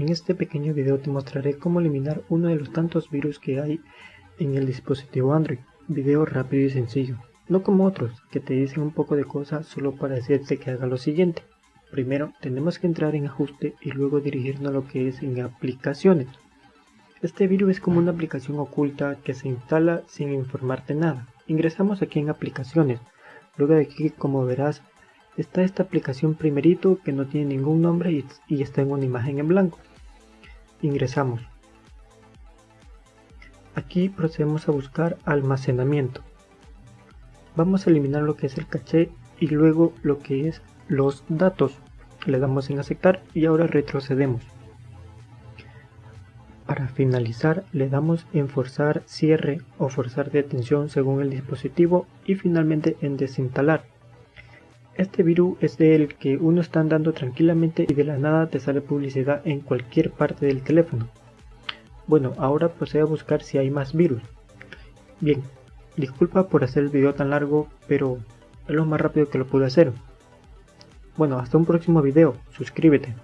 En este pequeño video te mostraré cómo eliminar uno de los tantos virus que hay en el dispositivo Android. Video rápido y sencillo, no como otros que te dicen un poco de cosas solo para decirte que haga lo siguiente. Primero tenemos que entrar en ajuste y luego dirigirnos a lo que es en aplicaciones. Este virus es como una aplicación oculta que se instala sin informarte nada. Ingresamos aquí en aplicaciones. Luego de aquí como verás está esta aplicación primerito que no tiene ningún nombre y, y está en una imagen en blanco ingresamos. Aquí procedemos a buscar almacenamiento. Vamos a eliminar lo que es el caché y luego lo que es los datos. Le damos en aceptar y ahora retrocedemos. Para finalizar le damos en forzar cierre o forzar detención según el dispositivo y finalmente en desinstalar. Este virus es del que uno está andando tranquilamente y de la nada te sale publicidad en cualquier parte del teléfono. Bueno, ahora procede a buscar si hay más virus. Bien, disculpa por hacer el video tan largo, pero es lo más rápido que lo pude hacer. Bueno, hasta un próximo video, suscríbete.